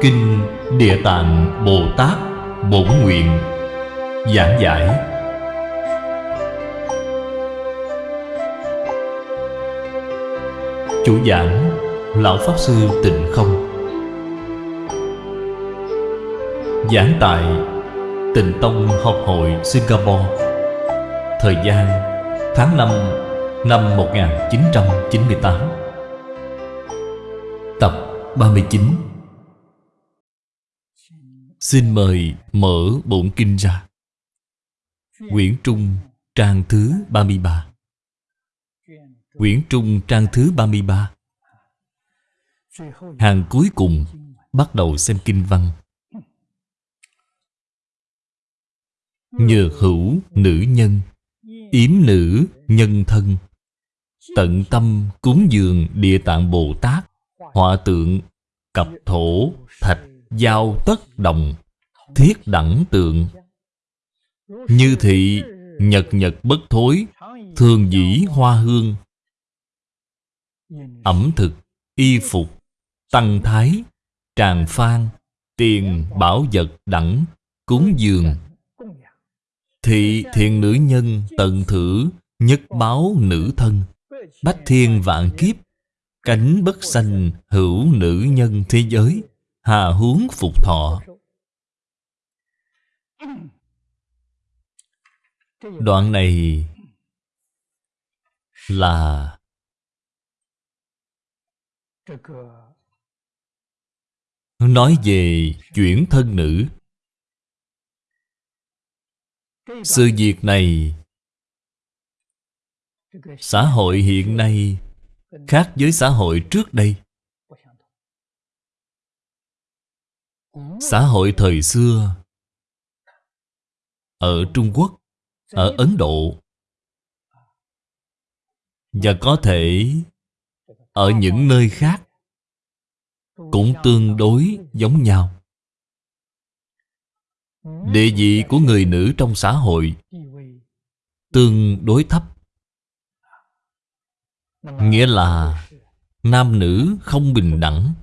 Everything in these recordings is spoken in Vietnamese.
Kinh Địa Tạng Bồ Tát Bổn Nguyện Giảng giải. Chủ giảng, Lão Pháp Sư Tịnh Không. Giảng tại Tịnh Tông Học hội Singapore. Thời gian, tháng 5 năm 1998 Tập 39 Xin mời mở bổn kinh ra. Quyển Trung trang thứ 33 Quyển Trung trang thứ 33 Hàng cuối cùng bắt đầu xem kinh văn. Nhờ hữu nữ nhân Yếm nữ nhân thân Tận tâm cúng dường địa tạng Bồ Tát Họa tượng Cặp thổ Thạch Giao tất đồng, Thiết đẳng tượng. Như thị, Nhật nhật bất thối, Thường dĩ hoa hương. Ẩm thực, Y phục, Tăng thái, Tràng phan, Tiền, bảo vật đẳng, Cúng dường. Thị, thiện nữ nhân, tận thử, Nhất báo nữ thân. Bách thiên vạn kiếp, Cánh bất sanh hữu nữ nhân thế giới. Hà hướng phục thọ. Đoạn này là Nói về chuyển thân nữ. Sự việc này Xã hội hiện nay Khác với xã hội trước đây. Xã hội thời xưa, Ở Trung Quốc, Ở Ấn Độ, Và có thể Ở những nơi khác Cũng tương đối giống nhau. Địa vị của người nữ trong xã hội Tương đối thấp. Nghĩa là Nam nữ không bình đẳng.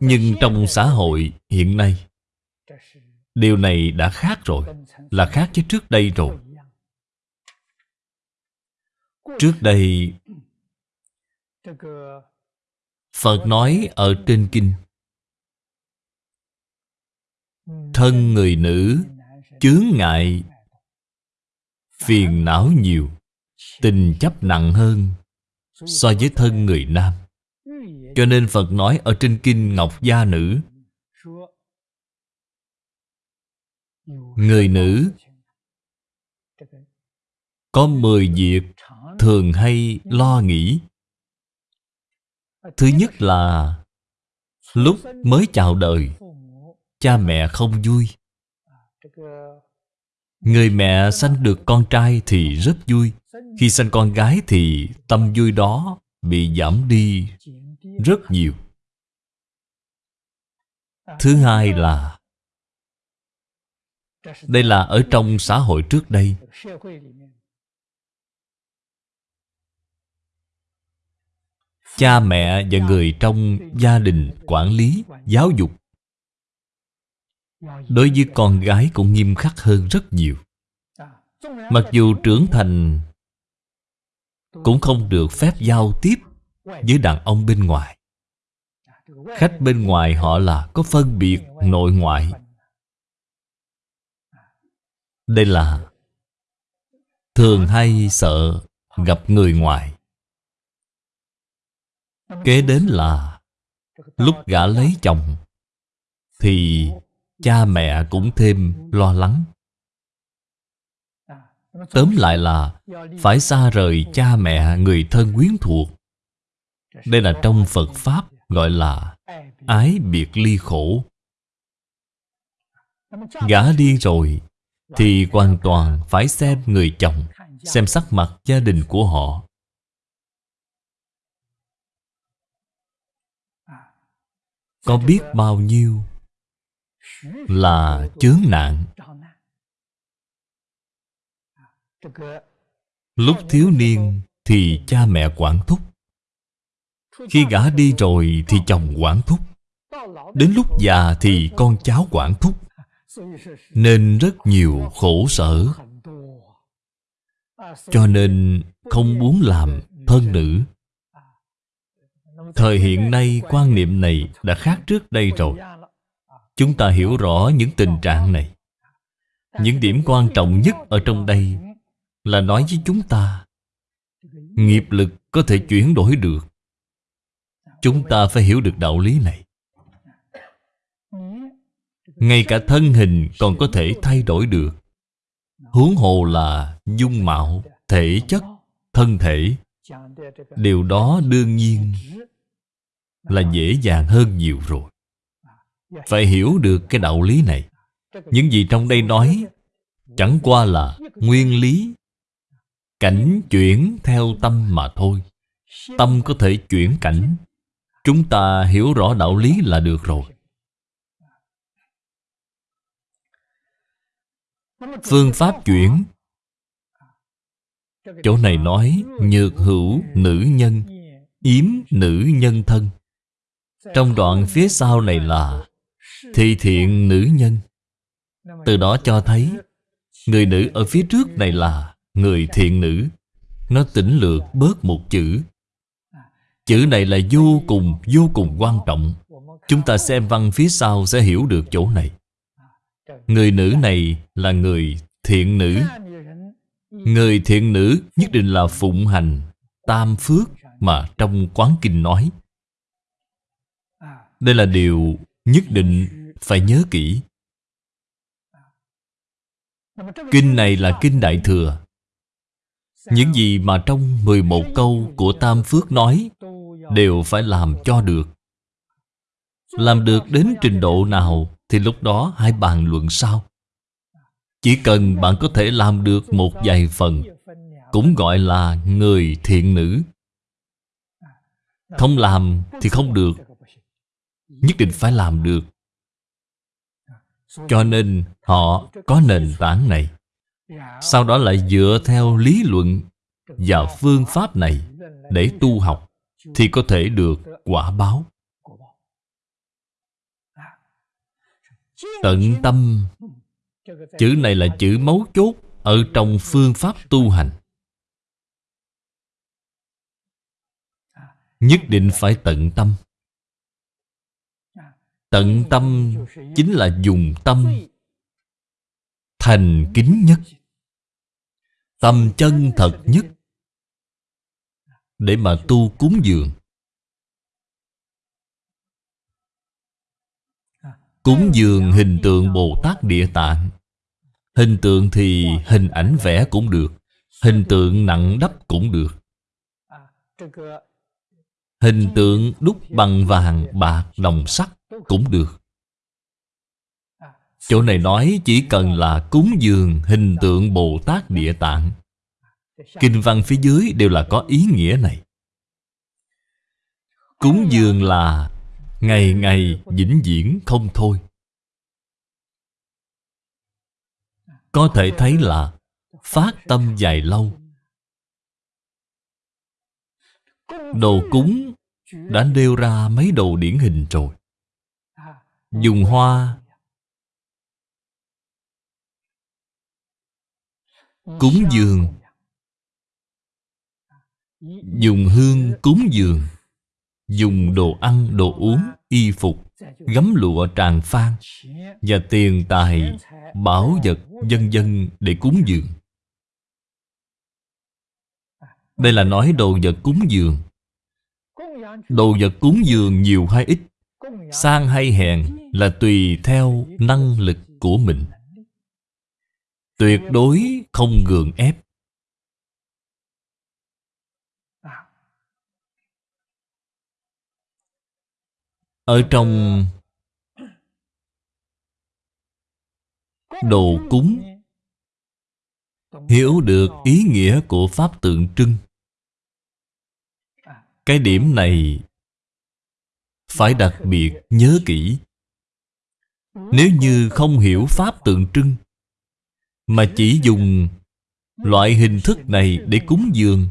Nhưng trong xã hội hiện nay, Điều này đã khác rồi, Là khác với trước đây rồi. Trước đây, Phật nói ở trên kinh, Thân người nữ, Chướng ngại, Phiền não nhiều, Tình chấp nặng hơn So với thân người nam. Cho nên Phật nói ở trên kinh Ngọc Gia Nữ, Người nữ, Có mười việc Thường hay lo nghĩ. Thứ nhất là Lúc mới chào đời, Cha mẹ không vui. Người mẹ sanh được con trai thì rất vui. Khi sanh con gái thì tâm vui đó bị giảm đi rất nhiều. Thứ hai là Đây là ở trong xã hội trước đây. Cha mẹ và người trong gia đình quản lý, giáo dục. Đối với con gái cũng nghiêm khắc hơn rất nhiều. Mặc dù trưởng thành Cũng không được phép giao tiếp với đàn ông bên ngoài. Khách bên ngoài họ là có phân biệt nội ngoại. Đây là Thường hay sợ gặp người ngoài. Kế đến là Lúc gã lấy chồng, Thì cha mẹ cũng thêm lo lắng. Tóm lại là phải xa rời cha mẹ người thân quyến thuộc đây là trong phật pháp gọi là ái biệt ly khổ. Gả đi rồi thì hoàn toàn phải xem người chồng, xem sắc mặt gia đình của họ. Có biết bao nhiêu là chướng nạn? Lúc thiếu niên thì cha mẹ quản thúc. Khi gả đi rồi thì chồng quản thúc. Đến lúc già thì con cháu quản thúc. Nên rất nhiều khổ sở. Cho nên không muốn làm thân nữ. Thời hiện nay quan niệm này đã khác trước đây rồi. Chúng ta hiểu rõ những tình trạng này. Những điểm quan trọng nhất ở trong đây Là nói với chúng ta, Nghiệp lực có thể chuyển đổi được. Chúng ta phải hiểu được đạo lý này. Ngay cả thân hình còn có thể thay đổi được. Huống hồ là dung mạo, thể chất, thân thể. Điều đó đương nhiên là dễ dàng hơn nhiều rồi. Phải hiểu được cái đạo lý này. Những gì trong đây nói Chẳng qua là nguyên lý Cảnh chuyển theo tâm mà thôi. Tâm có thể chuyển cảnh Chúng ta hiểu rõ đạo lý là được rồi. Phương pháp chuyển. Chỗ này nói Nhược hữu nữ nhân, Yếm nữ nhân thân. Trong đoạn phía sau này là Thị thiện nữ nhân. Từ đó cho thấy, Người nữ ở phía trước này là Người thiện nữ. Nó tỉnh lược bớt một chữ. Chữ này là vô cùng vô cùng quan trọng. Chúng ta xem văn phía sau sẽ hiểu được chỗ này. Người nữ này là người thiện nữ. Người thiện nữ nhất định là phụng hành Tam phước mà trong quán kinh nói. Đây là điều nhất định phải nhớ kỹ. Kinh này là kinh Đại Thừa. Những gì mà trong 11 câu của Tam Phước nói Đều phải làm cho được. Làm được đến trình độ nào Thì lúc đó hãy bàn luận sau. Chỉ cần bạn có thể làm được một vài phần, Cũng gọi là người thiện nữ. Không làm thì không được, Nhất định phải làm được. Cho nên họ có nền tảng này. Sau đó lại dựa theo lý luận Và phương pháp này Để tu học. Thì có thể được quả báo. Tận tâm, Chữ này là chữ mấu chốt Ở trong phương pháp tu hành. Nhất định phải tận tâm. Tận tâm chính là dùng tâm Thành kính nhất, Tâm chân thật nhất. Để mà tu cúng dường. Cúng dường hình tượng Bồ Tát Địa Tạng. Hình tượng thì hình ảnh vẽ cũng được Hình tượng nặng đắp cũng được. Hình tượng đúc bằng vàng, bạc, đồng sắt cũng được. Chỗ này nói chỉ cần là cúng dường hình tượng Bồ Tát Địa Tạng. Kinh văn phía dưới đều là có ý nghĩa này. Cúng dường là Ngày ngày vĩnh viễn không thôi. Có thể thấy là Phát tâm dài lâu. Đồ cúng Đã nêu ra mấy đồ điển hình rồi. Dùng hoa, Cúng dường Dùng hương cúng dường Dùng đồ ăn, đồ uống, y phục Gấm lụa tràn phan Và tiền tài, bảo vật, dân dân để cúng dường. Đây là nói đồ vật cúng dường. Đồ vật cúng dường nhiều hay ít Sang hay hèn là tùy theo năng lực của mình. Tuyệt đối không gượng ép. Ở trong đồ cúng, Hiểu được ý nghĩa của Pháp tượng trưng. Cái điểm này Phải đặc biệt nhớ kỹ. Nếu như không hiểu Pháp tượng trưng, Mà chỉ dùng loại hình thức này để cúng dường,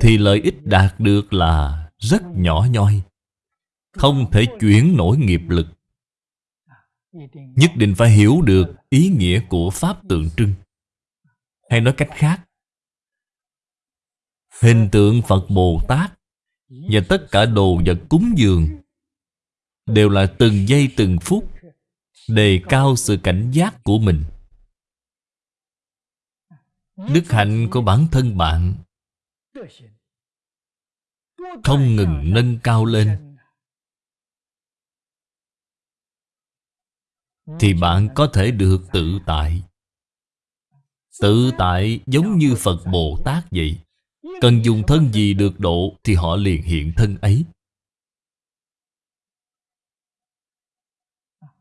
Thì lợi ích đạt được là rất nhỏ nhoi. Không thể chuyển nổi nghiệp lực. Nhất định phải hiểu được ý nghĩa của Pháp tượng trưng. Hay nói cách khác, Hình tượng Phật Bồ Tát Và tất cả đồ vật cúng dường Đều là từng giây từng phút Đề cao sự cảnh giác của mình. Đức hạnh của bản thân bạn Không ngừng nâng cao lên. Thì bạn có thể được tự tại. Tự tại giống như Phật Bồ Tát vậy. Cần dùng thân gì được độ Thì họ liền hiện thân ấy.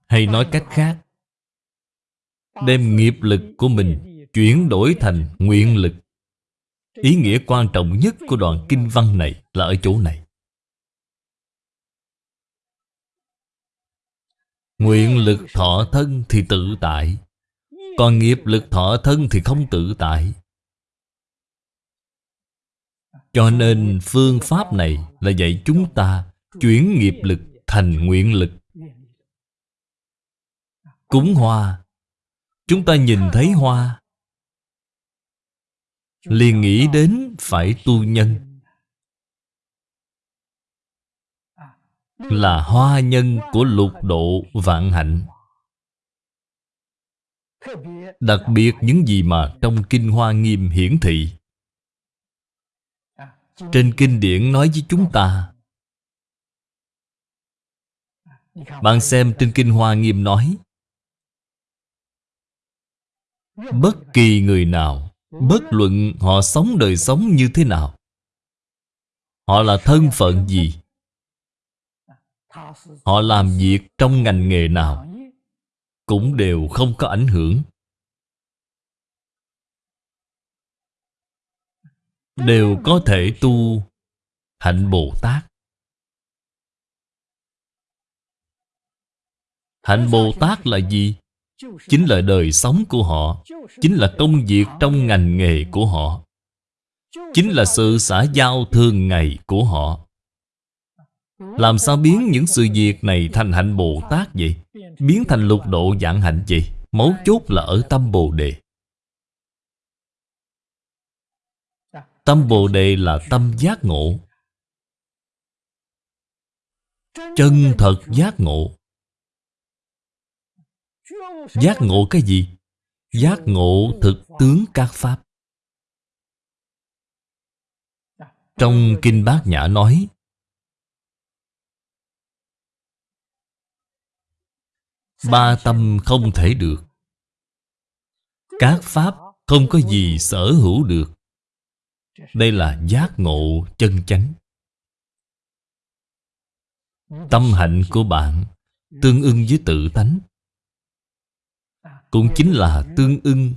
Hay nói cách khác, Đem nghiệp lực của mình Chuyển đổi thành nguyện lực. Ý nghĩa quan trọng nhất của đoạn kinh văn này Là ở chỗ này. Nguyện lực thọ thân thì tự tại. Còn nghiệp lực thọ thân thì không tự tại. Cho nên phương pháp này là dạy chúng ta Chuyển nghiệp lực thành nguyện lực. Cúng hoa. Chúng ta nhìn thấy hoa. Liền nghĩ đến phải tu nhân. Là hoa nhân của lục độ vạn hạnh. Đặc biệt những gì mà trong Kinh Hoa Nghiêm hiển thị. Trên Kinh điển nói với chúng ta, Bạn xem trên Kinh Hoa Nghiêm nói, Bất kỳ người nào, Bất luận họ sống đời sống như thế nào, Họ là thân phận gì? Họ làm việc trong ngành nghề nào Cũng đều không có ảnh hưởng. Đều có thể tu Hạnh Bồ Tát Hạnh Bồ Tát là gì? Chính là đời sống của họ, Chính là công việc trong ngành nghề của họ, Chính là sự xã giao thường ngày của họ. Làm sao biến những sự việc này thành hạnh Bồ Tát vậy? Biến thành lục độ dạng hạnh vậy? Mấu chốt là ở tâm Bồ Đề Tâm Bồ Đề là tâm giác ngộ Chân thật giác ngộ Giác ngộ cái gì? Giác ngộ thực tướng các Pháp Trong Kinh Bát Nhã nói Ba tâm không thể được. Các Pháp không có gì sở hữu được. Đây là giác ngộ chân chánh. Tâm hạnh của bạn Tương ưng với tự tánh. Cũng chính là tương ưng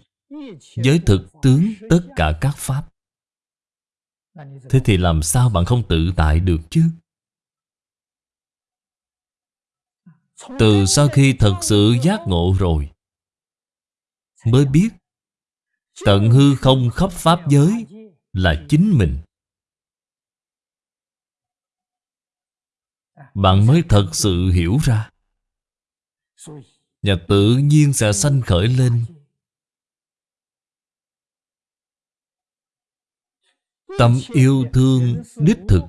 với thực tướng tất cả các pháp. Thế thì làm sao bạn không tự tại được chứ? Từ sau khi thật sự giác ngộ rồi mới biết tận hư không khắp pháp giới là chính mình. Bạn mới thật sự hiểu ra. Và tự nhiên sẽ sanh khởi lên. Tâm yêu thương đích thực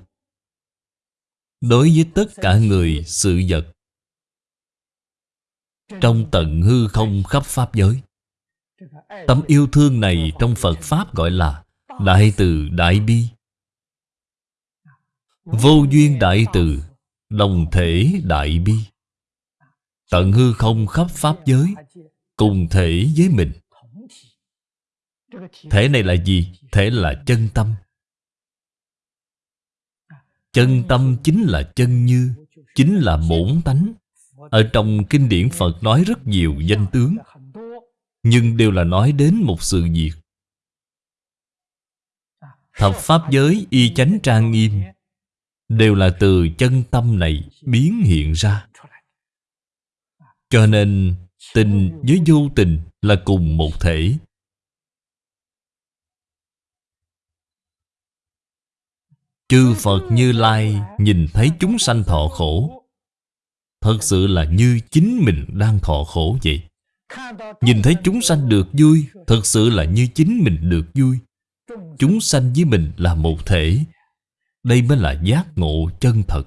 Đối với tất cả người, sự vật. Trong tận hư không khắp Pháp giới, tấm yêu thương này trong Phật Pháp gọi là Đại từ Đại Bi. Vô duyên Đại từ, Đồng thể Đại Bi. Tận hư không khắp Pháp giới, Cùng thể với mình. Thể này là gì? Thể là chân tâm. Chân tâm chính là chân như, Chính là bổn tánh. Ở trong kinh điển Phật nói rất nhiều danh tướng, Nhưng đều là nói đến một sự việc. Thập Pháp giới, y chánh trang nghiêm, Đều là từ chân tâm này biến hiện ra. Cho nên, tình với vô tình là cùng một thể. Chư Phật Như Lai nhìn thấy chúng sanh thọ khổ Thật sự là như chính mình đang thọ khổ vậy. Nhìn thấy chúng sanh được vui, Thật sự là như chính mình được vui. Chúng sanh với mình là một thể. Đây mới là giác ngộ chân thật.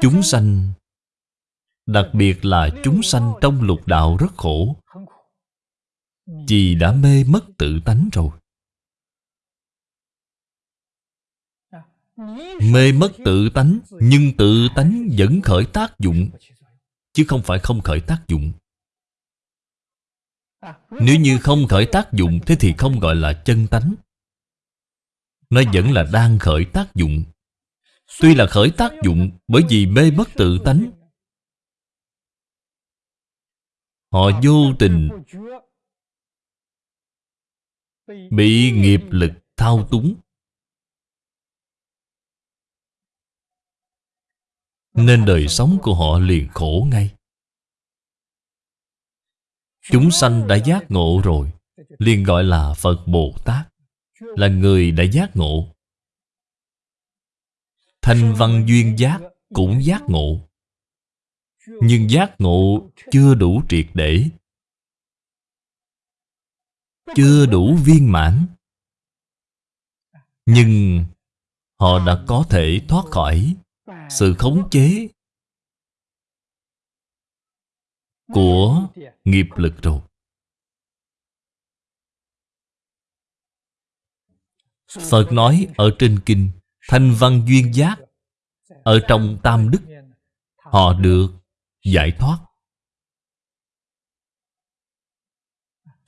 Chúng sanh, Đặc biệt là chúng sanh trong lục đạo rất khổ. Vì đã mê mất tự tánh rồi. Mê mất tự tánh, Nhưng tự tánh vẫn khởi tác dụng, Chứ không phải không khởi tác dụng. Nếu như không khởi tác dụng, Thế thì không gọi là chân tánh. Nó vẫn là đang khởi tác dụng. Tuy là khởi tác dụng Bởi vì mê mất tự tánh. Họ vô tình Bị nghiệp lực thao túng. Nên đời sống của họ liền khổ ngay. Chúng sanh đã giác ngộ rồi, liền gọi là Phật Bồ Tát, Là người đã giác ngộ. Thanh văn duyên giác cũng giác ngộ. Nhưng giác ngộ chưa đủ triệt để, Chưa đủ viên mãn. Nhưng họ đã có thể thoát khỏi sự khống chế của nghiệp lực rồi. Phật nói ở trên kinh Thanh văn duyên giác Ở trong tam đức Họ được giải thoát.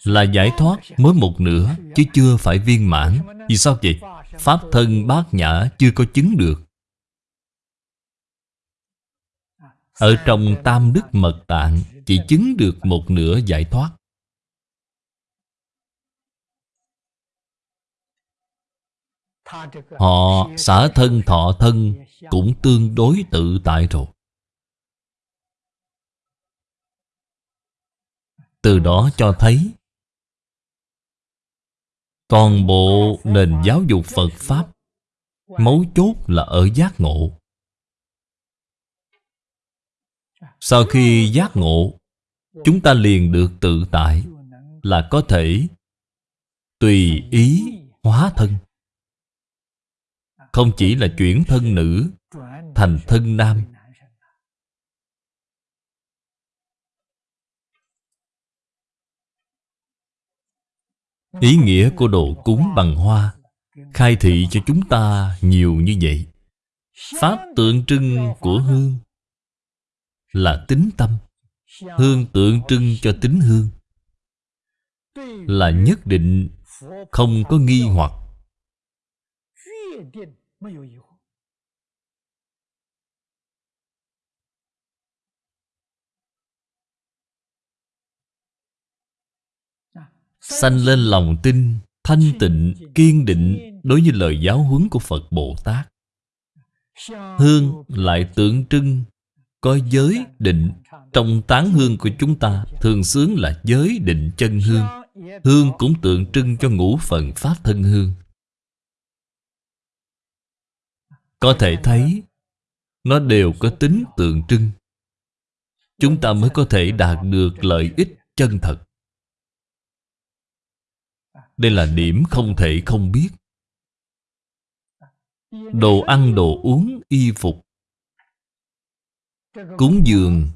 Là giải thoát mới một nửa Chứ chưa phải viên mãn. Vì sao vậy? Pháp thân bát nhã chưa có chứng được Ở trong tam đức mật tạng Chỉ chứng được một nửa giải thoát. Họ xả thân thọ thân Cũng tương đối tự tại rồi. Từ đó cho thấy, Toàn bộ nền giáo dục Phật Pháp Mấu chốt là ở giác ngộ. Sau khi giác ngộ, Chúng ta liền được tự tại Là có thể Tùy ý hóa thân. Không chỉ là chuyển thân nữ, Thành thân nam. Ý nghĩa của đồ cúng bằng hoa Khai thị cho chúng ta nhiều như vậy. Pháp tượng trưng của hương là tính tâm Hương tượng trưng cho tính hương. Là nhất định không có nghi hoặc. Sanh lên lòng tin Thanh tịnh, kiên định Đối với lời giáo huấn của Phật Bồ Tát. Hương lại tượng trưng có giới định Trong tán hương của chúng ta Thường xướng là giới định chân hương. Hương cũng tượng trưng cho ngũ phần Pháp thân hương. Có thể thấy Nó đều có tính tượng trưng. Chúng ta mới có thể đạt được lợi ích chân thật. Đây là điểm không thể không biết. Đồ ăn, đồ uống, y phục Cúng dường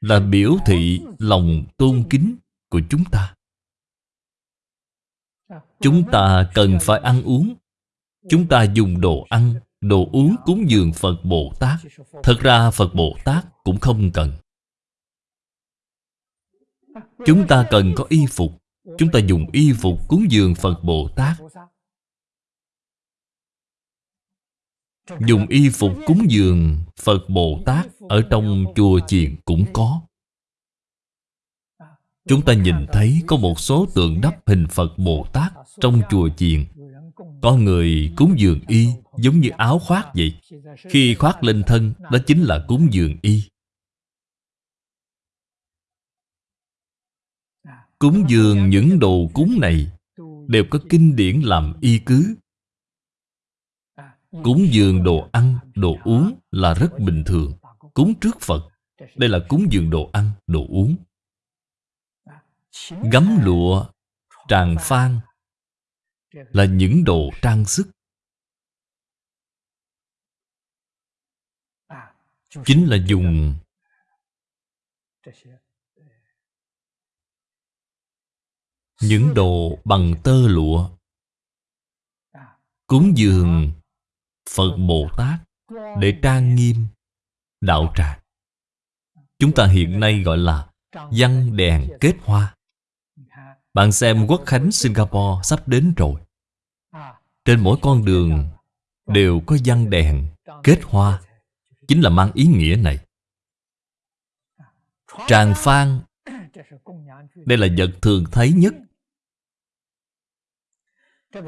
Là biểu thị lòng tôn kính của chúng ta. Chúng ta cần phải ăn uống. Chúng ta dùng đồ ăn, đồ uống cúng dường Phật Bồ Tát. Thật ra Phật Bồ Tát cũng không cần. Chúng ta cần có y phục. Chúng ta dùng y phục cúng dường Phật Bồ Tát. Dùng y phục cúng dường Phật Bồ Tát Ở trong chùa chiền cũng có Chúng ta nhìn thấy có một số tượng đắp hình Phật Bồ Tát trong chùa chiền. Có người cúng dường y giống như áo khoác vậy. Khi khoác lên thân, đó chính là cúng dường y. Cúng dường những đồ cúng này Đều có kinh điển làm y cứ Cúng dường đồ ăn, đồ uống là rất bình thường. Cúng trước Phật Đây là cúng dường đồ ăn, đồ uống. Gấm lụa, tràng phan Là những đồ trang sức. Chính là dùng Những đồ bằng tơ lụa. Cúng dường Phật Bồ Tát Để trang nghiêm Đạo tràng. Chúng ta hiện nay gọi là Văn đèn kết hoa. Bạn xem quốc khánh, Singapore sắp đến rồi. Trên mỗi con đường Đều có văn đèn kết hoa. Chính là mang ý nghĩa này. Tràng phan, Đây là vật thường thấy nhất.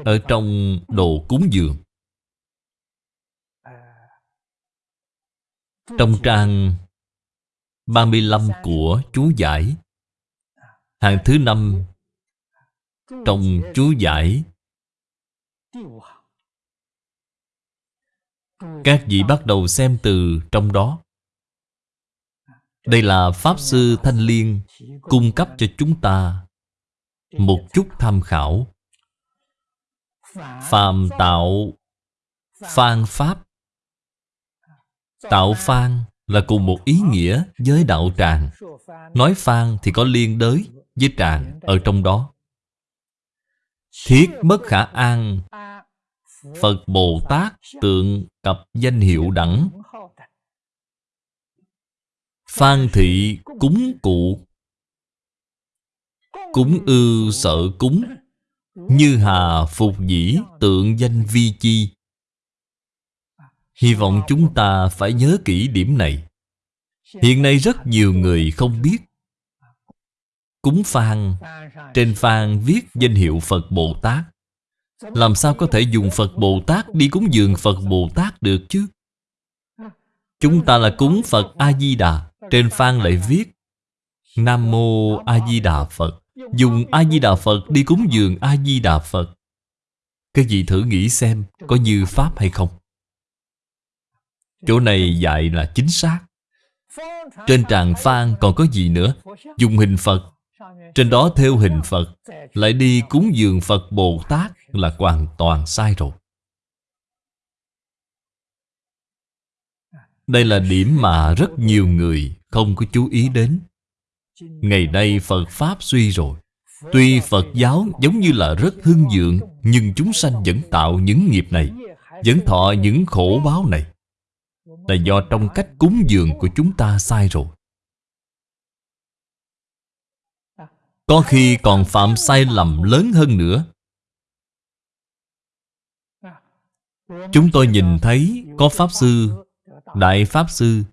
Ở trong đồ cúng dường Trong trang 35 của chú giải, Hàng thứ năm Trong chú giải, Các vị bắt đầu xem từ trong đó. Đây là Pháp Sư Thanh Liên Cung cấp cho chúng ta Một chút tham khảo. Phàm tạo Phan Pháp Tạo phan là cùng một ý nghĩa với đạo tràng. Nói phan thì có liên đới với tràng ở trong đó. Thiết bất khả an, Phật Bồ Tát tượng cặp danh hiệu đẳng. Phan thị cúng cụ, Cúng ư sợ cúng. Như hà phục dĩ tượng danh vi chi. Hy vọng chúng ta phải nhớ kỹ điểm này. Hiện nay rất nhiều người không biết. Cúng phan Trên phan viết danh hiệu Phật Bồ Tát. Làm sao có thể dùng Phật Bồ Tát đi cúng dường Phật Bồ Tát được chứ? Chúng ta là cúng Phật A-di-đà Trên phan lại viết, Nam Mô A-di-đà Phật. Dùng A-di-đà Phật đi cúng dường A-di-đà Phật. Các vị thử nghĩ xem, Có như Pháp hay không? Chỗ này dạy là chính xác. Trên tràng phan còn có gì nữa? Dùng hình Phật. Trên đó theo hình Phật, Lại đi cúng dường Phật Bồ Tát Là hoàn toàn sai rồi. Đây là điểm mà rất nhiều người không có chú ý đến. Ngày nay Phật Pháp suy rồi. Tuy Phật giáo giống như là rất hưng dượng, Nhưng chúng sanh vẫn tạo những nghiệp này, Vẫn thọ những khổ báo này là do trong cách cúng dường của chúng ta sai rồi. Có khi còn phạm sai lầm lớn hơn nữa. Chúng tôi nhìn thấy có Pháp Sư, Đại Pháp Sư,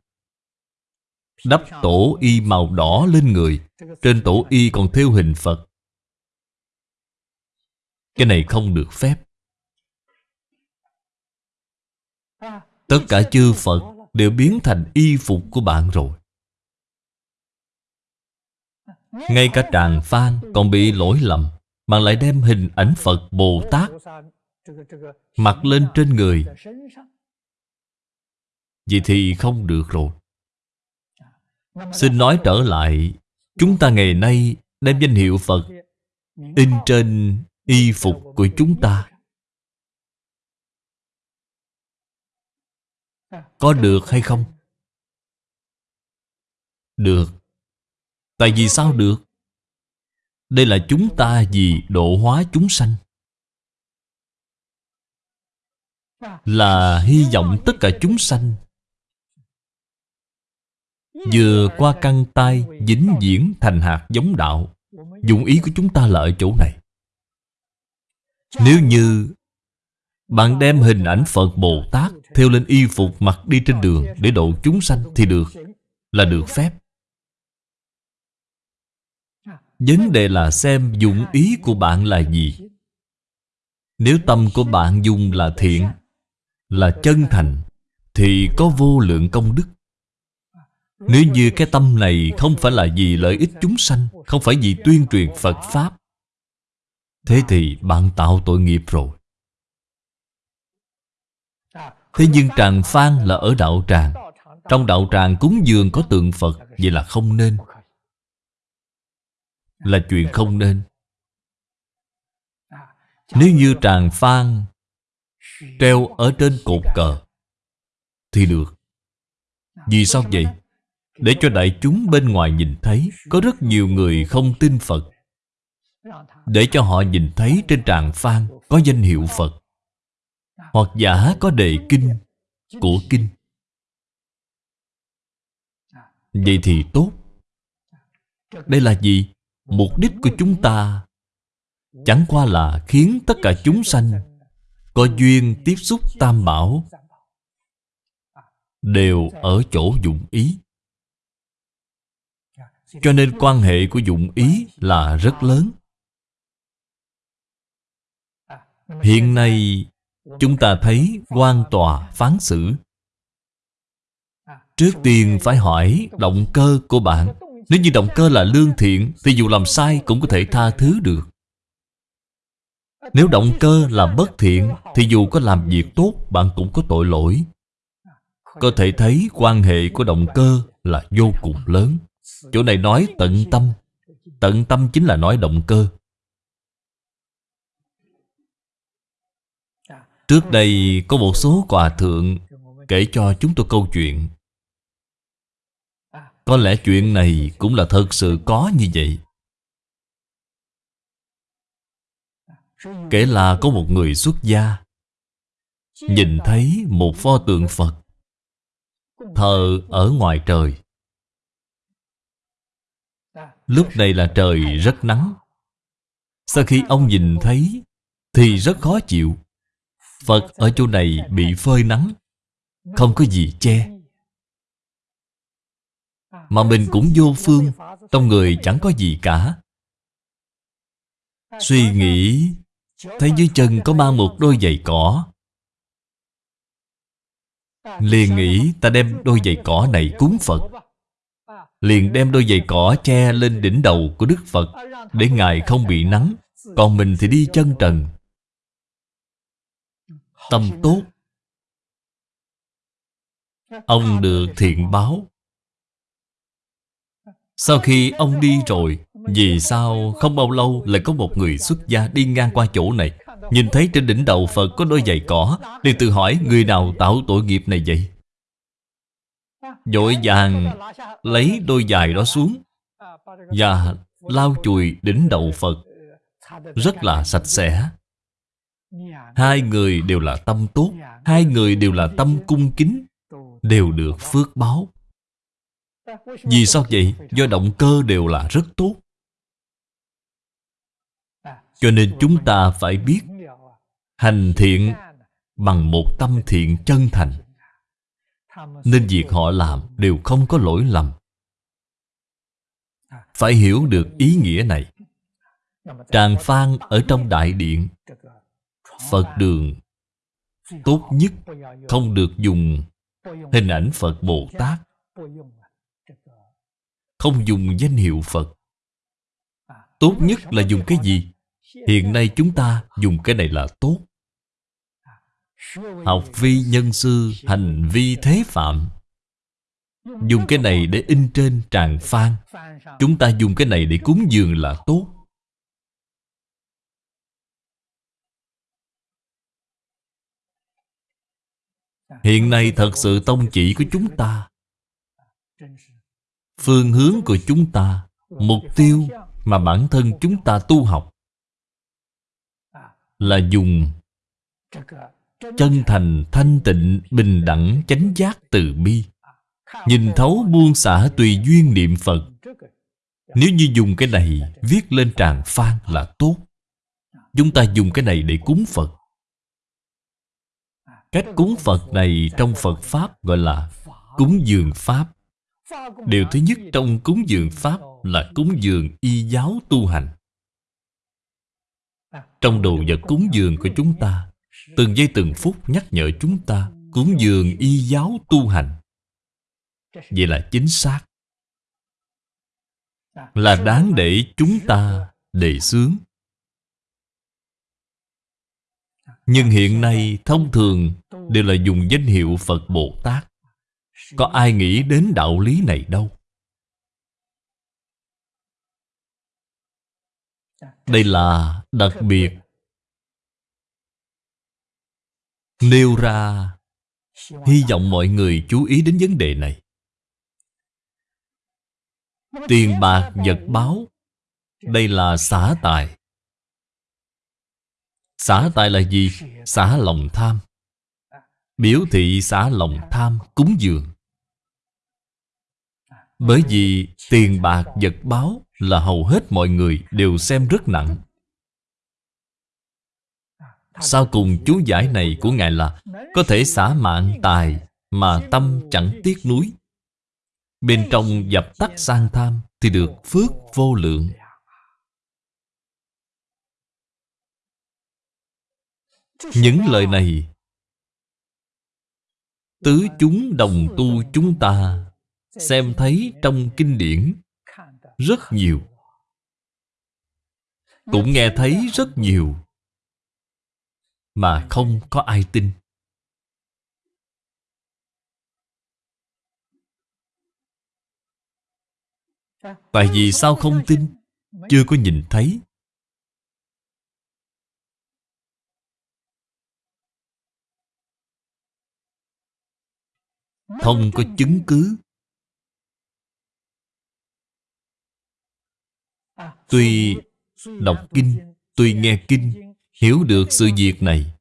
Đắp tổ y màu đỏ lên người, Trên tổ y còn thêu hình Phật. Cái này không được phép. Tất cả chư Phật đều biến thành y phục của bạn rồi. Ngay cả tràng phan còn bị lỗi lầm Bạn lại đem hình ảnh Phật Bồ Tát Mặc lên trên người. Vậy thì không được rồi. Xin nói trở lại, Chúng ta ngày nay đem danh hiệu Phật In trên y phục của chúng ta. Có được hay không? Được Tại vì sao được? Đây là chúng ta vì độ hóa chúng sanh Là hy vọng tất cả chúng sanh Vừa qua căn tay dính diễn thành hạt giống đạo, Dụng ý của chúng ta là ở chỗ này Nếu như bạn đem hình ảnh Phật Bồ Tát theo lên y phục mặc đi trên đường Để độ chúng sanh thì được, Là được phép. Vấn đề là xem dụng ý của bạn là gì. Nếu tâm của bạn dùng là thiện, Là chân thành, Thì có vô lượng công đức. Nếu như cái tâm này không phải là vì lợi ích chúng sanh, Không phải vì tuyên truyền Phật Pháp, Thế thì bạn tạo tội nghiệp rồi. Thế nhưng tràng phan là ở đạo tràng. Trong đạo tràng cúng dường có tượng Phật, Vậy là không nên. Là chuyện không nên. Nếu như tràng phan Treo ở trên cột cờ, Thì được. Vì sao vậy? Để cho đại chúng bên ngoài nhìn thấy, Có rất nhiều người không tin Phật. Để cho họ nhìn thấy trên tràng phan Có danh hiệu Phật. Hoặc giả có đề kinh Của kinh. Vậy thì tốt. Đây là gì? Mục đích của chúng ta. Chẳng qua là khiến tất cả chúng sanh Có duyên tiếp xúc tam bảo Đều ở chỗ dụng ý. Cho nên quan hệ của dụng ý là rất lớn. Hiện nay chúng ta thấy quan tòa phán xử. Trước tiên phải hỏi động cơ của bạn. Nếu như động cơ là lương thiện, Thì dù làm sai cũng có thể tha thứ được. Nếu động cơ là bất thiện, Thì dù có làm việc tốt, Bạn cũng có tội lỗi. Có thể thấy quan hệ của động cơ là vô cùng lớn. Chỗ này nói tận tâm. Tận tâm chính là nói động cơ. Trước đây có một số hòa thượng Kể cho chúng tôi câu chuyện. Có lẽ chuyện này cũng là thật sự có như vậy. Kể là có một người xuất gia, Nhìn thấy một pho tượng Phật, Thờ ở ngoài trời. Lúc này là trời rất nắng. Sau khi ông nhìn thấy Thì rất khó chịu. Phật ở chỗ này bị phơi nắng, Không có gì che. Mà mình cũng vô phương Trong người chẳng có gì cả. Suy nghĩ, Thấy dưới chân có mang một đôi giày cỏ. Liền nghĩ ta đem đôi giày cỏ này cúng Phật. Liền đem đôi giày cỏ che lên đỉnh đầu của Đức Phật, Để Ngài không bị nắng, Còn mình thì đi chân trần. Tâm tốt. Ông được thiện báo. Sau khi ông đi rồi, Vì sao không bao lâu lại có một người xuất gia đi ngang qua chỗ này? Nhìn thấy trên đỉnh đầu Phật có đôi giày cỏ, liền tự hỏi người nào tạo tội nghiệp này vậy? Dội vàng lấy đôi giày đó xuống Và lau chùi đỉnh đầu Phật. Rất là sạch sẽ. Hai người đều là tâm tốt, Hai người đều là tâm cung kính, Đều được phước báo. Vì sao vậy? Do động cơ đều là rất tốt. Cho nên chúng ta phải biết Hành thiện bằng một tâm thiện chân thành. Nên việc họ làm đều không có lỗi lầm. Phải hiểu được ý nghĩa này. Tràng phan ở trong đại điện Phật đường. Tốt nhất không được dùng hình ảnh Phật Bồ Tát. Không dùng danh hiệu Phật. Tốt nhất là dùng cái gì? Hiện nay chúng ta dùng cái này là tốt. Học vi nhân sư, Hành vi thế phạm. Dùng cái này để in trên tràng phan Chúng ta dùng cái này để cúng dường là tốt. Hiện nay thật sự tông chỉ của chúng ta. Phương hướng của chúng ta Mục tiêu mà bản thân chúng ta tu học Là dùng Chân thành, thanh tịnh, bình đẳng, chánh giác, từ bi. Nhìn thấu buông xả tùy duyên niệm Phật. Nếu như dùng cái này viết lên tràng phan là tốt. Chúng ta dùng cái này để cúng Phật. Cách cúng Phật này trong Phật Pháp gọi là cúng dường Pháp. Điều thứ nhất trong cúng dường Pháp là cúng dường y giáo tu hành. Trong đồ vật cúng dường của chúng ta, Từng giây từng phút nhắc nhở chúng ta Cúng dường y giáo tu hành. Vậy là chính xác. Là đáng để chúng ta đề xướng. Nhưng hiện nay thông thường đều là dùng danh hiệu Phật Bồ Tát. Có ai nghĩ đến đạo lý này đâu? Đây là đặc biệt. Nêu ra, Hy vọng mọi người chú ý đến vấn đề này. Tiền bạc, vật báo. Đây là xả tài. Xả tài là gì? Xả lòng tham. Biểu thị xả lòng tham, cúng dường. Bởi vì tiền bạc, vật báo Là hầu hết mọi người đều xem rất nặng. Sau cùng chú giải này của Ngài là Có thể xả mạng tài Mà tâm chẳng tiếc nuối. Bên trong dập tắt sang tham Thì được phước vô lượng. Những lời này, Tứ chúng đồng tu chúng ta Xem thấy trong kinh điển Rất nhiều. Cũng nghe thấy rất nhiều, Mà không có ai tin. Tại vì sao không tin? Chưa có nhìn thấy. Không có chứng cứ. Tuy đọc kinh, Tuy nghe kinh, Hiểu được sự việc này.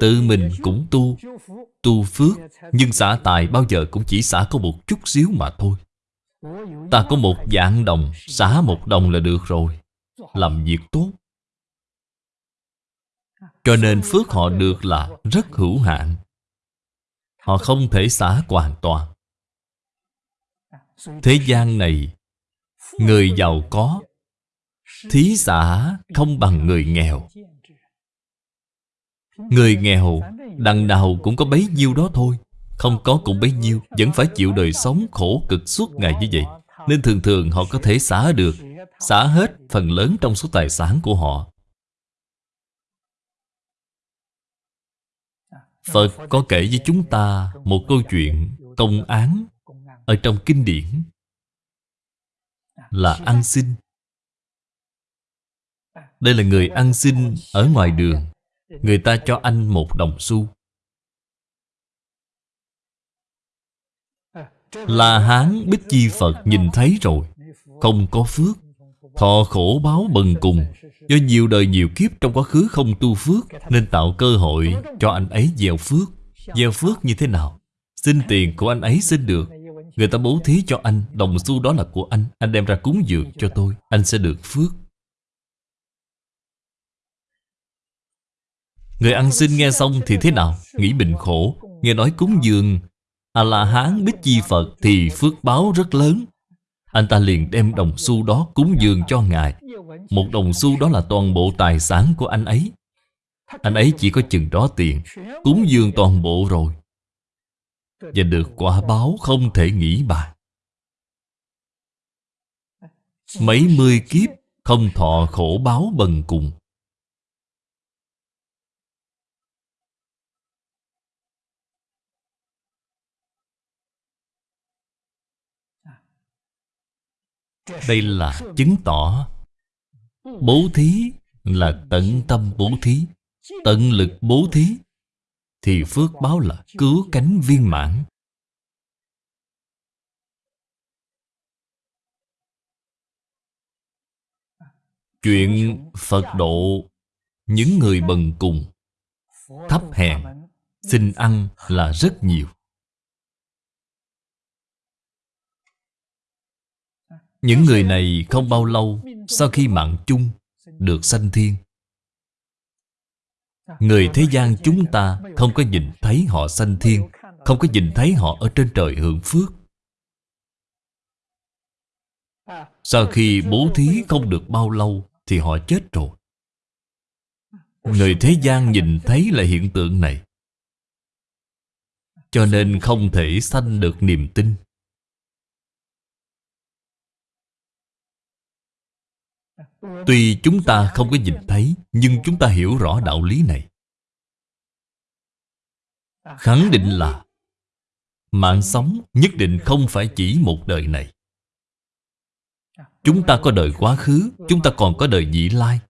Tự mình cũng tu Tu phước, Nhưng xả tài bao giờ cũng chỉ xả có một chút xíu mà thôi. Ta có một dạng đồng, Xả một đồng là được rồi. Làm việc tốt. Cho nên phước họ được là rất hữu hạn. Họ không thể xả hoàn toàn. Thế gian này, Người giàu có, Thí xả không bằng người nghèo. Người nghèo, Đằng nào cũng có bấy nhiêu đó thôi. Không có cũng bấy nhiêu, Vẫn phải chịu đời sống khổ cực suốt ngày như vậy. Nên thường thường họ có thể xả được, Xả hết phần lớn trong số tài sản của họ. Phật có kể với chúng ta một câu chuyện công án ở trong kinh điển là ăn xin. Đây là người ăn xin ở ngoài đường. Người ta cho anh một đồng xu. Là Hán Bích Chi Phật nhìn thấy rồi, Không có phước, Thọ khổ báo bần cùng Do nhiều đời nhiều kiếp trong quá khứ không tu phước, Nên tạo cơ hội cho anh ấy gieo phước. Gieo phước như thế nào? Xin tiền của anh ấy xin được. Người ta bố thí cho anh, Đồng xu đó là của anh. Anh đem ra cúng dường cho tôi, Anh sẽ được phước. Người ăn xin nghe xong thì thế nào? Nghĩ bệnh khổ. Nghe nói cúng dường A-la-hán Bích Chi Phật Thì phước báo rất lớn. Anh ta liền đem đồng xu đó cúng dường cho Ngài. Một đồng xu đó là toàn bộ tài sản của anh ấy. Anh ấy chỉ có chừng đó tiền, Cúng dường toàn bộ rồi. Và được quả báo không thể nghĩ bàn Mấy mươi kiếp không thọ khổ báo bần cùng. Đây là chứng tỏ Bố thí là tận tâm bố thí, Tận lực bố thí, Thì phước báo là cứu cánh viên mãn. Chuyện Phật độ, Những người bần cùng Thấp hèn, Xin ăn là rất nhiều. Những người này không bao lâu Sau khi mạng chung Được sanh thiên. Người thế gian chúng ta Không có nhìn thấy họ sanh thiên, Không có nhìn thấy họ ở trên trời hưởng phước. Sau khi bố thí không được bao lâu Thì họ chết rồi. Người thế gian nhìn thấy là hiện tượng này. Cho nên không thể sanh được niềm tin. Tuy chúng ta không có nhìn thấy, Nhưng chúng ta hiểu rõ đạo lý này. Khẳng định là, Mạng sống nhất định không phải chỉ một đời này. Chúng ta có đời quá khứ, Chúng ta còn có đời vị lai.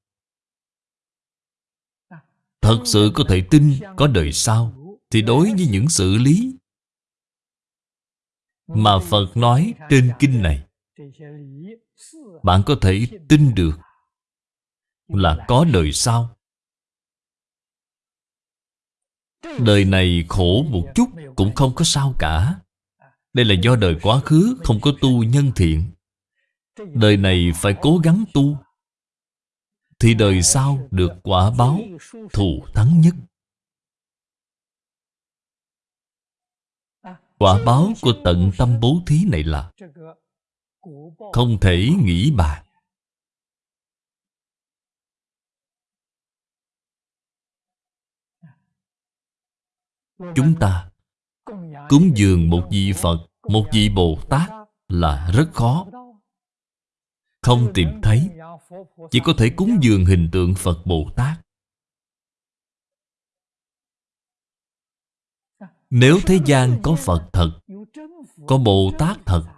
Thật sự có thể tin có đời sau, Thì đối với những xử lý Mà Phật nói trên kinh này bạn có thể tin được Là có đời sau. Đời này khổ một chút cũng không có sao cả. Đây là do đời quá khứ không có tu nhân thiện. Đời này phải cố gắng tu, Thì đời sau được quả báo thù thắng nhất. Quả báo của tận tâm bố thí này là không thể nghĩ bàn Chúng ta cúng dường một vị Phật, một vị Bồ Tát là rất khó. Không tìm thấy, chỉ có thể cúng dường hình tượng Phật Bồ Tát. Nếu thế gian có Phật thật, có Bồ Tát thật,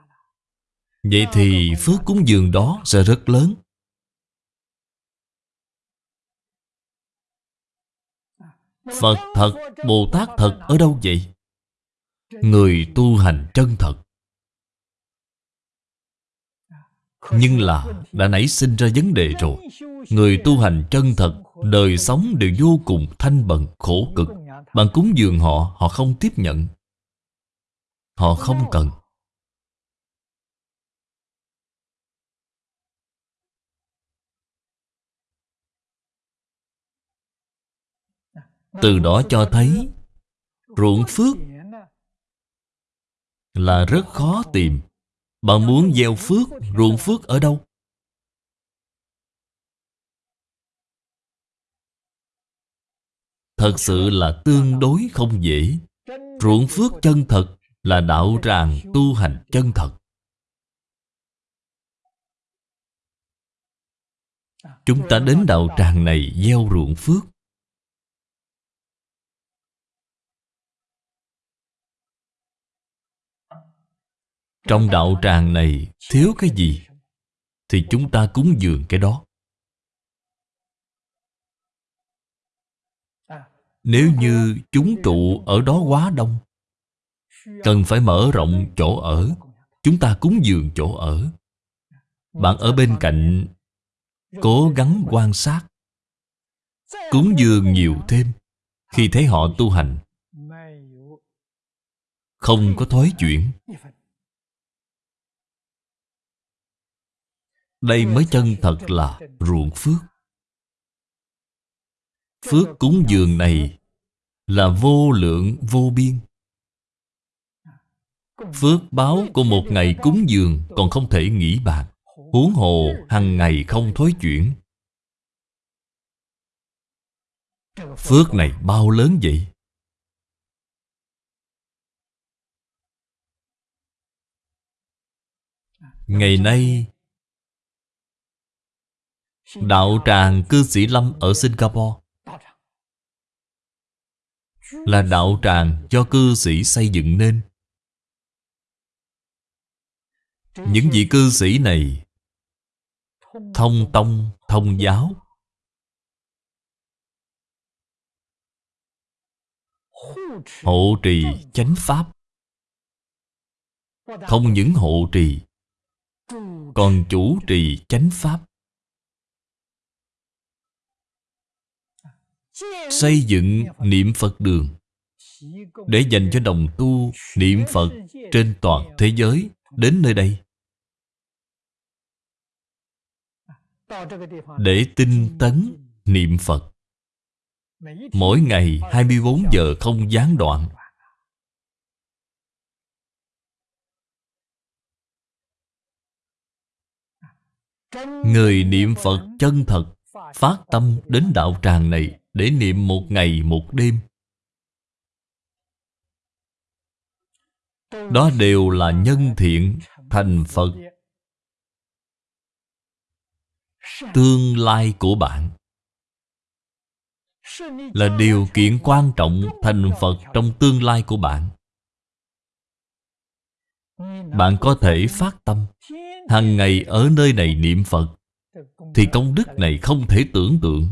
vậy thì phước cúng dường đó sẽ rất lớn. Phật thật, Bồ Tát thật ở đâu vậy? Người tu hành chân thật. Nhưng là đã nảy sinh ra vấn đề rồi. Người tu hành chân thật Đời sống đều vô cùng thanh bần, khổ cực. Bạn cúng dường họ, họ không tiếp nhận. Họ không cần. Từ đó cho thấy, Ruộng phước Là rất khó tìm. Bạn muốn gieo phước, Ruộng phước ở đâu? Thật sự là tương đối không dễ. Ruộng phước chân thật Là đạo tràng tu hành chân thật. Chúng ta đến đạo tràng này gieo ruộng phước. Trong đạo tràng này thiếu cái gì Thì chúng ta cúng dường cái đó. Nếu như chúng trụ ở đó quá đông, Cần phải mở rộng chỗ ở, Chúng ta cúng dường chỗ ở. Bạn ở bên cạnh, Cố gắng quan sát, Cúng dường nhiều thêm Khi thấy họ tu hành. Không có thói chuyển. Đây mới chân thật là ruộng phước. Phước cúng dường này Là vô lượng, vô biên. Phước báo của một ngày cúng dường Còn không thể nghĩ bạc, Huống hồ hàng ngày không thối chuyển. Phước này bao lớn vậy? Ngày nay Đạo tràng cư sĩ Lâm ở Singapore. Là đạo tràng do cư sĩ xây dựng nên. Những vị cư sĩ này Thông tông, thông giáo. Hộ trì chánh pháp. Không những hộ trì Còn chủ trì chánh pháp. Xây dựng niệm Phật đường Để dành cho đồng tu niệm Phật trên toàn thế giới Đến nơi đây. Để tinh tấn niệm Phật, Mỗi ngày 24 giờ không gián đoạn. Người niệm Phật chân thật, Phát tâm đến đạo tràng này để niệm một ngày một đêm. Đó đều là nhân thiện, thành Phật. Tương lai của bạn Là điều kiện quan trọng, thành Phật trong tương lai của bạn. Bạn có thể phát tâm hàng ngày ở nơi này niệm Phật, Thì công đức này không thể tưởng tượng.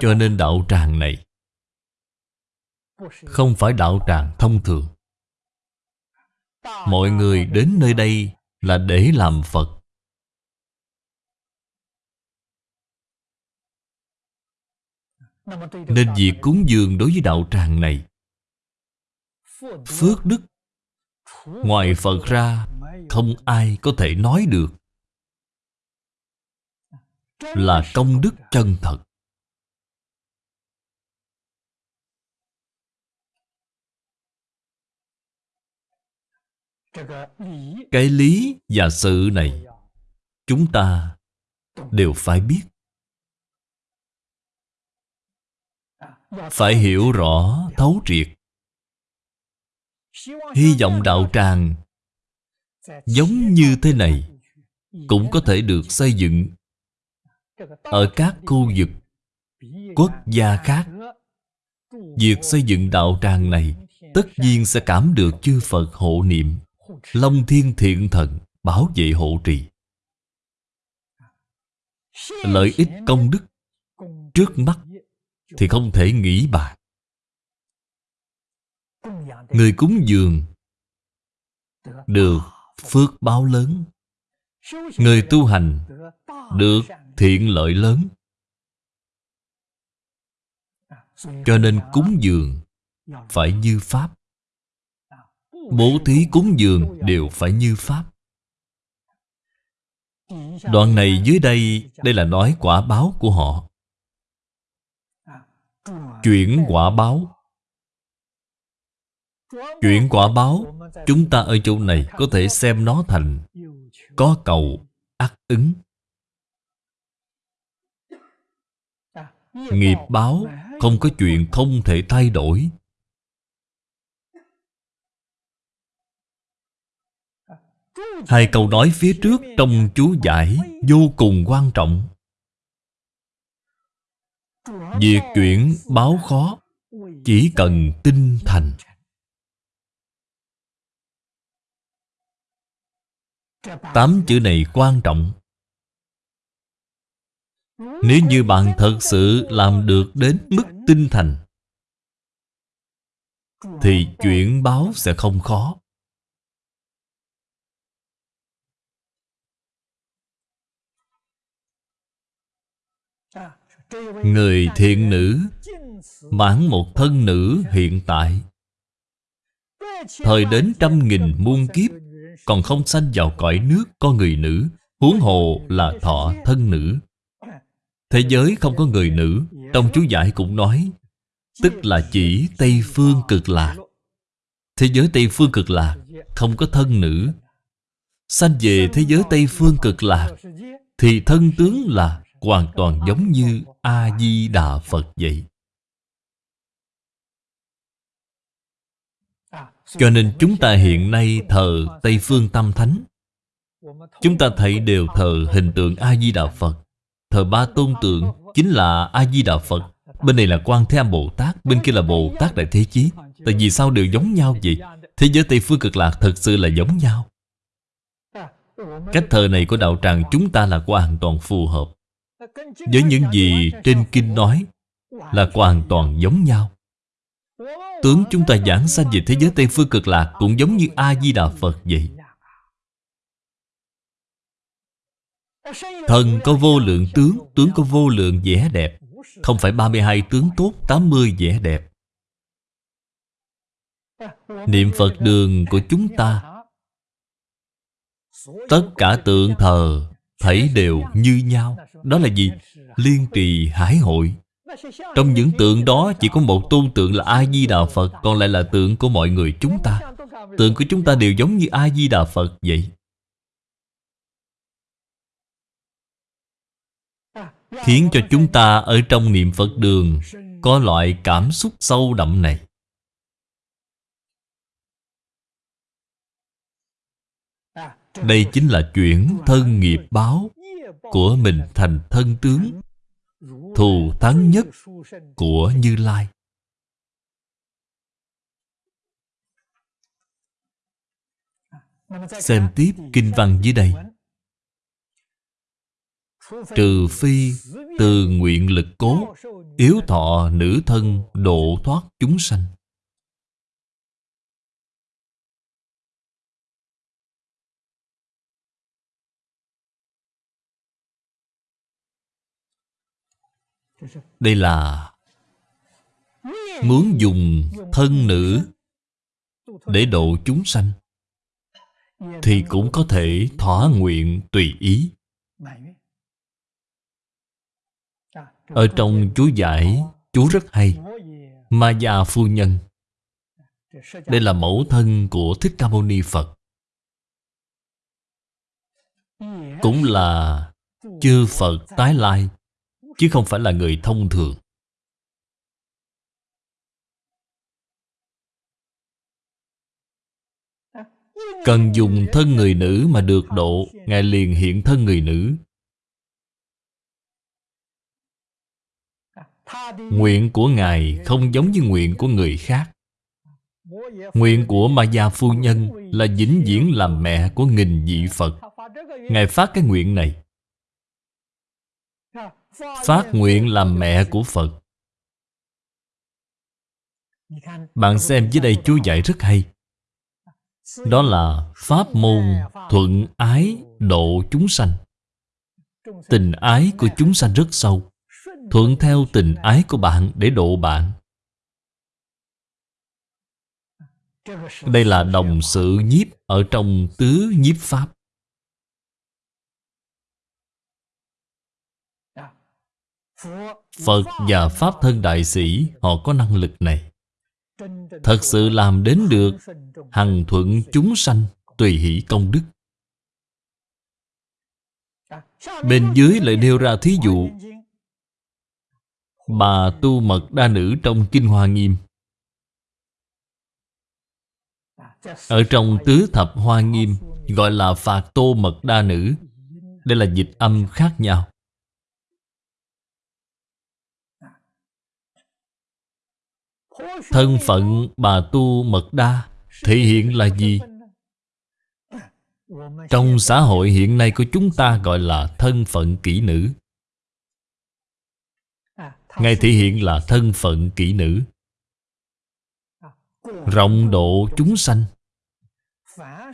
Cho nên đạo tràng này Không phải đạo tràng thông thường. Mọi người đến nơi đây là để làm Phật. Nên việc cúng dường đối với đạo tràng này, Phước đức Ngoài Phật ra Không ai có thể nói được Là công đức chân thật. Cái lý và sự này Chúng ta đều phải biết. Phải hiểu rõ, thấu triệt. Hy vọng đạo tràng Giống như thế này Cũng có thể được xây dựng Ở các khu vực Quốc gia khác. Việc xây dựng đạo tràng này Tất nhiên sẽ cảm được chư Phật hộ niệm. Long thiên thiện thần Bảo vệ hộ trì. Lợi ích công đức Trước mắt Thì không thể nghĩ bàn. Người cúng dường Được phước báo lớn. Người tu hành Được thiện lợi lớn. Cho nên cúng dường Phải như Pháp. Bố thí cúng dường đều phải như Pháp. Đoạn này dưới đây Đây là nói quả báo của họ. Chuyển quả báo. Chuyển quả báo, Chúng ta ở chỗ này có thể xem nó thành Có cầu ác ứng. Nghiệp báo không có chuyện không thể thay đổi. Hai câu nói phía trước trong chú giải vô cùng quan trọng. Việc chuyển báo khó, Chỉ cần tinh thành. Tám chữ này quan trọng. Nếu như bạn thật sự làm được đến mức tinh thành, Thì chuyển báo sẽ không khó. Người thiện nữ Mãn một thân nữ hiện tại. Thời đến trăm nghìn muôn kiếp, Còn không sanh vào cõi nước có người nữ, Huống hồ là thọ thân nữ. Thế giới không có người nữ, Trong chú giải cũng nói, Tức là chỉ Tây Phương cực lạc. Thế giới Tây Phương cực lạc Không có thân nữ. Sanh về thế giới Tây Phương cực lạc Thì thân tướng là hoàn toàn giống như A-di-đà Phật vậy. Cho nên chúng ta hiện nay thờ Tây Phương Tam Thánh. Chúng ta thấy đều thờ hình tượng A-di-đà Phật. Thờ ba tôn tượng chính là A-di-đà Phật. Bên này là Quan Thế Âm Bồ Tát, Bên kia là Bồ Tát Đại Thế Chí. Tại vì sao đều giống nhau vậy? Thế giới Tây Phương Cực Lạc thật sự là giống nhau. Cách thờ này của đạo tràng chúng ta là hoàn toàn phù hợp với những gì trên kinh nói là hoàn toàn giống nhau. Tướng chúng ta giảng sanh về thế giới tây phương cực lạc cũng giống như a di đà phật vậy. Thần có vô lượng tướng tướng có vô lượng vẻ đẹp. Không phải 32 tướng tốt 80 vẻ đẹp. Niệm Phật đường của chúng ta, Tất cả tượng thờ Thấy đều như nhau. Đó là gì? Liên trì hải hội. Trong những tượng đó chỉ có một tôn tượng là A-di-đà Phật, Còn lại là tượng của mọi người chúng ta. Tượng của chúng ta đều giống như A-di-đà Phật vậy. Khiến cho chúng ta ở trong niệm Phật đường Có loại cảm xúc sâu đậm này. Đây chính là chuyển thân nghiệp báo. Của mình thành thân tướng, Thù thắng nhất của Như Lai. Xem tiếp kinh văn dưới đây. Trừ phi từ nguyện lực cố, Yếu thọ nữ thân độ thoát chúng sanh. Đây là Muốn dùng thân nữ Để độ chúng sanh, Thì cũng có thể thỏa nguyện tùy ý. Ở trong chú giải Chú rất hay. Ma gia phu nhân, Đây là mẫu thân của Thích Ca Mâu Ni Phật. Cũng là chư Phật tái lai. Chứ không phải là người thông thường. Cần dùng thân người nữ mà được độ, Ngài liền hiện thân người nữ. Nguyện của Ngài không giống như nguyện của người khác. Nguyện của Ma Gia Phu Nhân là vĩnh viễn làm mẹ của nghìn vị Phật. Ngài phát cái nguyện này. Phát nguyện làm mẹ của Phật. Bạn xem dưới đây chú dạy rất hay. Đó là Pháp môn thuận ái độ chúng sanh. Tình ái của chúng sanh rất sâu. Thuận theo tình ái của bạn để độ bạn. Đây là đồng sự nhiếp ở trong tứ nhiếp Pháp. Phật và Pháp thân đại sĩ, Họ có năng lực này. Thật sự làm đến được Hằng thuận chúng sanh, Tùy hỷ công đức. Bên dưới lại nêu ra thí dụ, Bà tu mật đa nữ trong Kinh Hoa Nghiêm. Ở trong tứ thập hoa nghiêm, Gọi là phạt tô mật đa nữ, Đây là dịch âm khác nhau. Thân phận bà tu mật đa Thể hiện là gì? Trong xã hội hiện nay của chúng ta gọi là thân phận kỹ nữ. Ngài thể hiện là thân phận kỹ nữ. Rộng độ chúng sanh.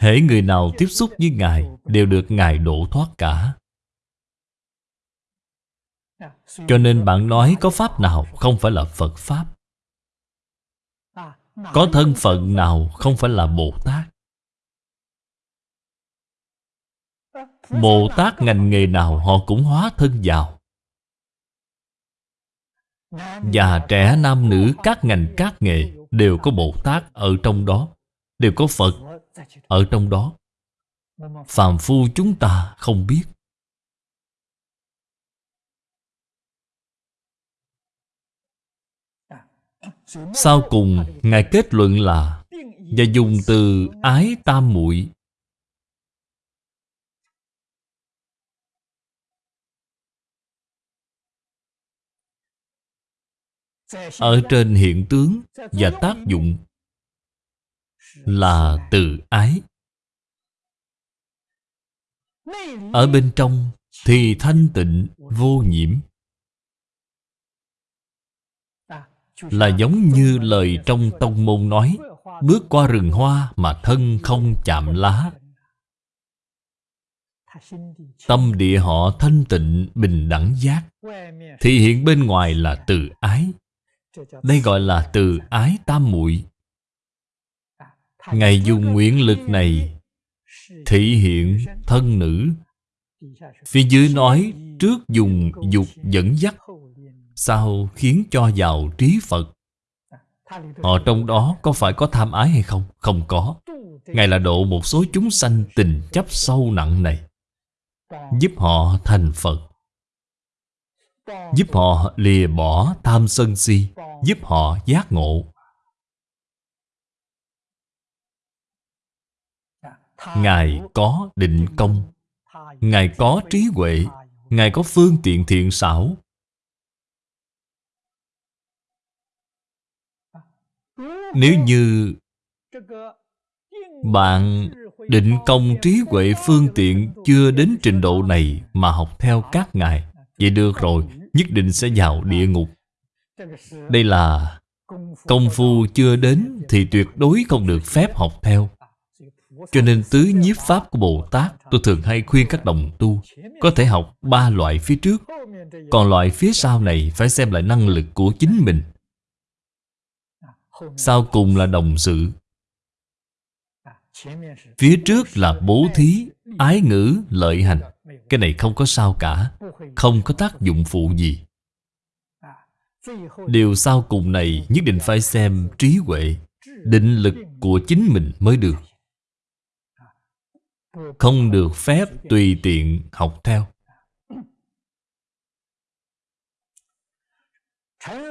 Hễ người nào tiếp xúc với Ngài Đều được Ngài độ thoát cả. Cho nên bạn nói có Pháp nào không phải là Phật Pháp. Có thân phận nào không phải là Bồ Tát? Bồ Tát ngành nghề nào họ cũng hóa thân vào. Già, trẻ, nam, nữ, các ngành, các nghề Đều có Bồ Tát ở trong đó, Đều có Phật ở trong đó. Phàm phu chúng ta không biết. Sau cùng, Ngài kết luận là Và dùng từ ái tam muội. Ở trên hiện tướng và tác dụng Là từ ái. Ở bên trong thì thanh tịnh, vô nhiễm. Là giống như lời trong tông môn nói, Bước qua rừng hoa mà thân không chạm lá. Tâm địa họ thanh tịnh, bình đẳng giác. Thì hiện bên ngoài là từ ái. Đây gọi là từ ái tam muội. Ngài dùng nguyện lực này Thể hiện thân nữ. Phía dưới nói, Trước dùng dục dẫn dắt sao khiến cho vào trí Phật? Họ trong đó có phải có tham ái hay không? Không có. Ngài là độ một số chúng sanh tình chấp sâu nặng này, Giúp họ thành Phật, Giúp họ lìa bỏ tham sân si, Giúp họ giác ngộ. Ngài có định công, Ngài có trí huệ, Ngài có phương tiện thiện xảo Nếu như bạn định công trí huệ phương tiện chưa đến trình độ này mà học theo các ngài Vậy được rồi, nhất định sẽ vào địa ngục. Đây là công phu chưa đến thì tuyệt đối không được phép học theo. Cho nên tứ nhiếp pháp của Bồ Tát Tôi thường hay khuyên các đồng tu Có thể học ba loại phía trước Còn loại phía sau này phải xem lại năng lực của chính mình. Sau cùng là đồng sự. Phía trước là bố thí, ái ngữ, lợi hành. Cái này không có sao cả Không có tác dụng phụ gì. Điều sau cùng này nhất định phải xem trí huệ Định lực của chính mình mới được. Không được phép tùy tiện học theo.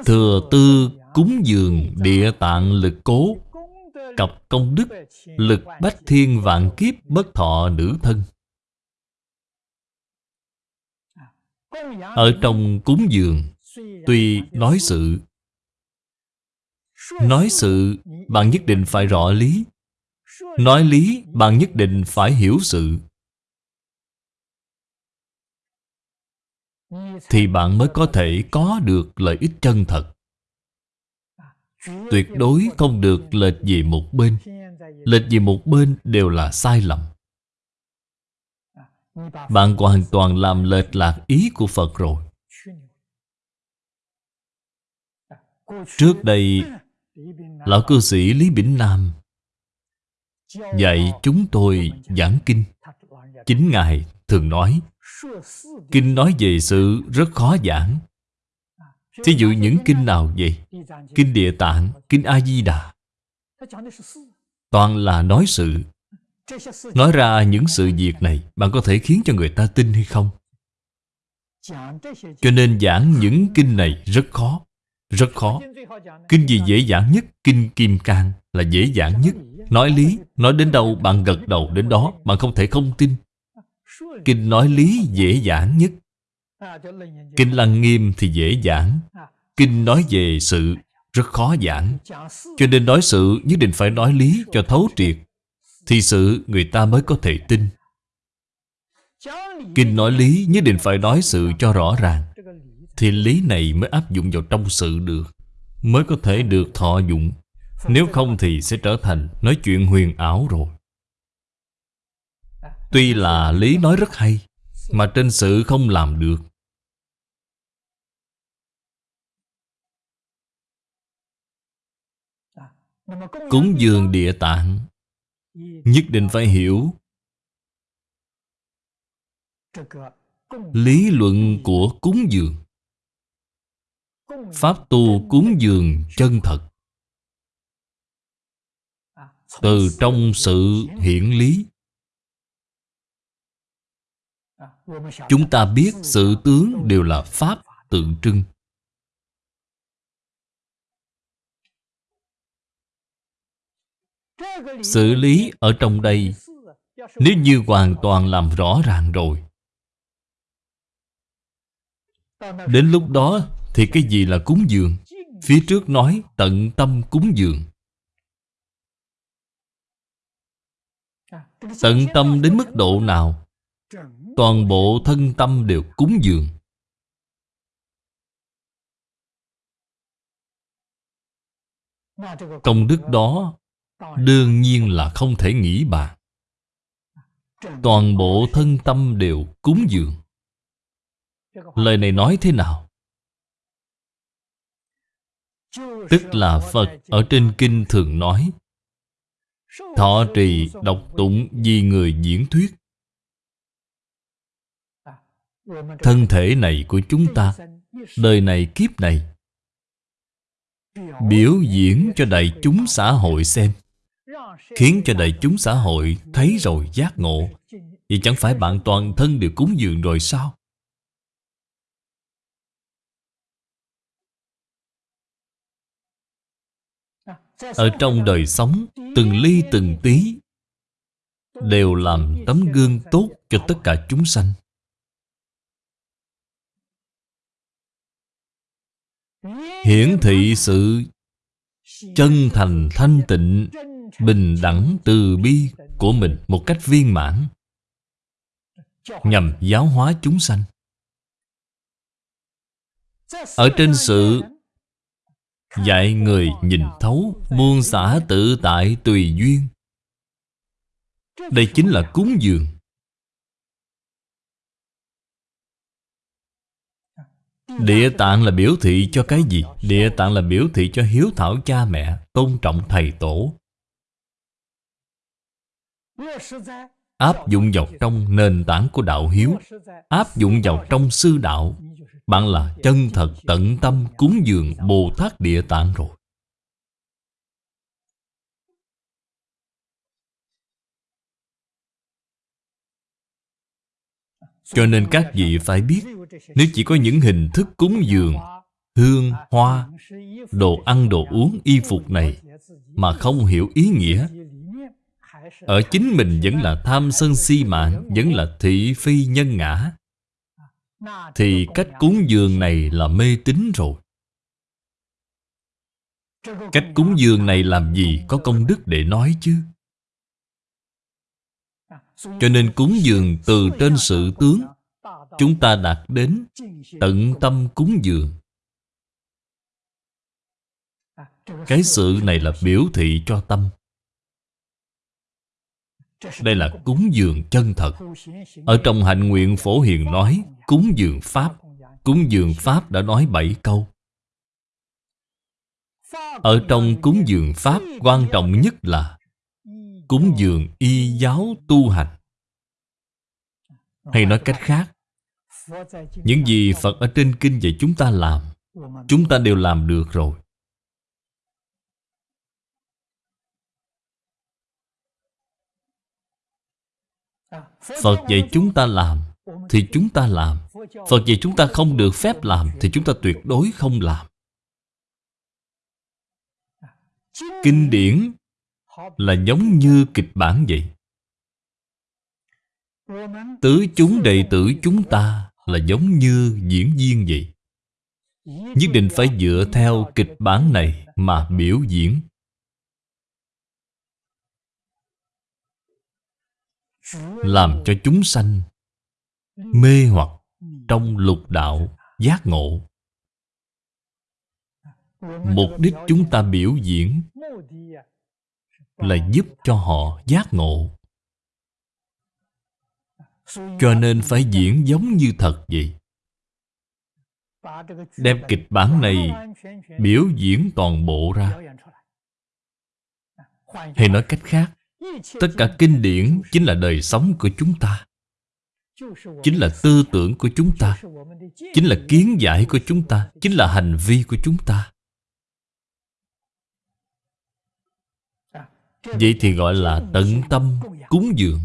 Thừa tư cúng dường địa tạng lực cố, Cặp công đức, Lực bách thiên vạn kiếp bất thọ nữ thân. Ở trong cúng dường, Tuy nói sự Nói sự bạn nhất định phải rõ lý, Nói lý bạn nhất định phải hiểu sự. Thì bạn mới có thể có được lợi ích chân thật. Tuyệt đối không được lệch về một bên. Lệch về một bên đều là sai lầm. Bạn hoàn toàn làm lệch lạc ý của Phật rồi. Trước đây, Lão cư sĩ Lý Bỉnh Nam Dạy chúng tôi giảng kinh. Chính Ngài thường nói, Kinh nói về sự rất khó giảng. Thí dụ những kinh nào vậy? Kinh Địa Tạng, Kinh A-di-đà Toàn là nói sự Nói ra những sự việc này Bạn có thể khiến cho người ta tin hay không? Cho nên giảng những kinh này rất khó Rất khó Kinh gì dễ dàng nhất? Kinh Kim Cang là dễ dàng nhất Nói lý, nói đến đâu bạn gật đầu đến đó Bạn không thể không tin Kinh nói lý dễ dàng nhất Kinh Lăng Nghiêm thì dễ giảng. Kinh nói về sự rất khó giảng. Cho nên nói sự nhất định phải nói lý cho thấu triệt Thì sự người ta mới có thể tin. Kinh nói lý nhất định phải nói sự cho rõ ràng Thì lý này mới áp dụng vào trong sự được Mới có thể được thọ dụng. Nếu không thì sẽ trở thành nói chuyện huyền ảo rồi. Tuy là lý nói rất hay Mà trên sự không làm được Cúng dường địa tạng. Nhất định phải hiểu. Lý luận của cúng dường. Pháp tu cúng dường chân thật. Từ trong sự hiển lý. Chúng ta biết sự tướng đều là Pháp tượng trưng. Xử lý ở trong đây, Nếu như hoàn toàn làm rõ ràng rồi. Đến lúc đó thì cái gì là cúng dường? Phía trước nói tận tâm cúng dường. Tận tâm đến mức độ nào? Toàn bộ thân tâm đều cúng dường. Công đức đó Đương nhiên là không thể nghĩ bàn Toàn bộ thân tâm đều cúng dường. Lời này nói thế nào? Tức là Phật ở trên kinh thường nói, Thọ trì độc tụng vì người diễn thuyết. Thân thể này của chúng ta, Đời này kiếp này, Biểu diễn cho đại chúng xã hội xem. Khiến cho đại chúng xã hội thấy rồi giác ngộ Vậy chẳng phải bạn toàn thân đều cúng dường rồi sao? Ở trong đời sống, Từng ly, từng tí, Đều làm tấm gương tốt cho tất cả chúng sanh Hiển thị sự chân thành thanh tịnh Bình đẳng từ bi của mình một cách viên mãn, Nhằm giáo hóa chúng sanh. Ở trên sự Dạy người nhìn thấu Buông xả tự tại tùy duyên, Đây chính là cúng dường. Địa tạng là biểu thị cho cái gì? Địa tạng là biểu thị cho hiếu thảo cha mẹ, Tôn trọng thầy tổ. Áp dụng vào trong nền tảng của đạo hiếu Áp dụng vào trong sư đạo. Bạn là chân thật tận tâm cúng dường Bồ Tát Địa Tạng rồi. Cho nên các vị phải biết Nếu chỉ có những hình thức cúng dường Hương, hoa, đồ ăn, đồ uống, y phục này Mà không hiểu ý nghĩa ở chính mình vẫn là tham sân si mạng Vẫn là thị phi nhân ngã. Thì cách cúng dường này là mê tín rồi. Cách cúng dường này làm gì có công đức để nói chứ? Cho nên cúng dường từ trên sự tướng, Chúng ta đạt đến tận tâm cúng dường. Cái sự này là biểu thị cho tâm. Đây là cúng dường chân thật. Ở trong hạnh nguyện phổ hiền nói, Cúng dường Pháp. Cúng dường Pháp đã nói bảy câu. Ở trong cúng dường Pháp, quan trọng nhất là Cúng dường y giáo tu hành. Hay nói cách khác, Những gì Phật ở trên kinh dạy chúng ta làm, Chúng ta đều làm được rồi. Phật dạy chúng ta làm thì chúng ta làm. Phật dạy chúng ta không được phép làm Thì chúng ta tuyệt đối không làm. Kinh điển là giống như kịch bản vậy. Tứ chúng đệ tử chúng ta là giống như diễn viên vậy. Nhất định phải dựa theo kịch bản này mà biểu diễn. Làm cho chúng sanh mê hoặc trong lục đạo giác ngộ. Mục đích chúng ta biểu diễn là giúp cho họ giác ngộ. Cho nên phải diễn giống như thật vậy. Đem kịch bản này biểu diễn toàn bộ ra. Hay nói cách khác tất cả kinh điển chính là đời sống của chúng ta. Chính là tư tưởng của chúng ta. Chính là kiến giải của chúng ta. Chính là hành vi của chúng ta. Vậy thì gọi là tận tâm cúng dường.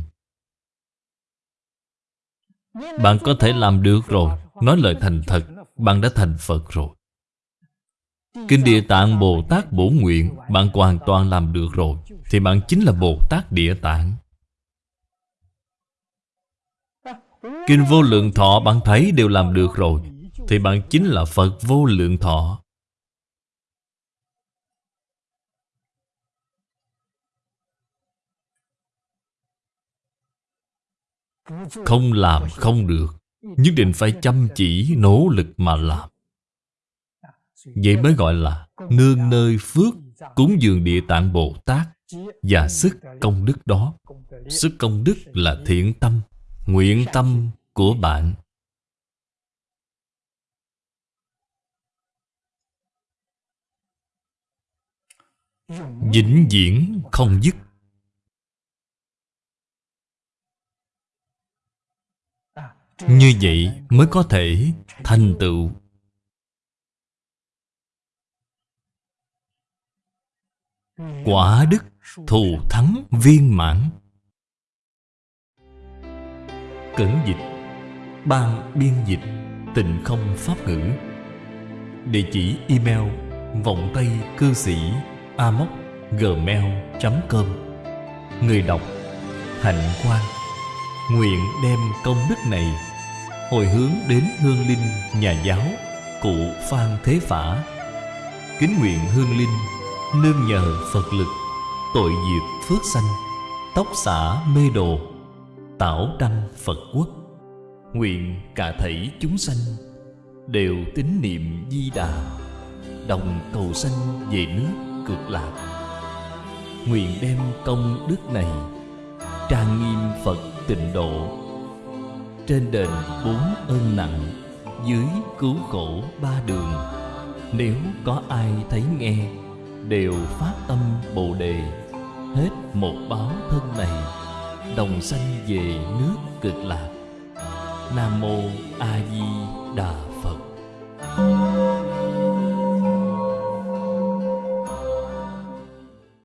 Bạn có thể làm được rồi. Nói lời thành thật, bạn đã thành phật rồi kinh địa tạng bồ tát bổ nguyện, bạn hoàn toàn làm được rồi, thì bạn chính là bồ tát địa tạng. Kinh vô lượng thọ bạn thấy đều làm được rồi, Thì bạn chính là Phật vô lượng thọ. Không làm không được, Nhất định phải chăm chỉ, nỗ lực mà làm. Vậy mới gọi là Nương nơi phước Cúng dường địa tạng Bồ Tát Và sức công đức đó. Sức công đức là thiện tâm, Nguyện tâm của bạn. Vĩnh viễn không dứt. Như vậy mới có thể thành tựu. Quả đức thù thắng viên mãn. Cẩn dịch. Ban biên dịch. Tịnh không pháp ngữ. Địa chỉ email Vọng Tây Cư Sĩ Amoc Gmail.com Người đọc, hạnh quan Nguyện đem công đức này Hồi hướng đến hương linh nhà giáo Cụ Phan Thế Phả. Kính nguyện hương linh Nương nhờ Phật lực, Tội diệt phước sanh, Tóc xả mê đồ, Tảo đăng Phật quốc. Nguyện cả thảy chúng sanh Đều tín niệm di đà, Đồng cầu sanh về nước cực lạc. Nguyện đem công đức này Trang nghiêm Phật tịnh độ. Trên đền bốn ơn nặng, Dưới cứu khổ ba đường, Nếu có ai thấy nghe Đều phát tâm Bồ Đề. Hết một báo thân này, Đồng sanh về nước cực lạc. Nam Mô A Di Đà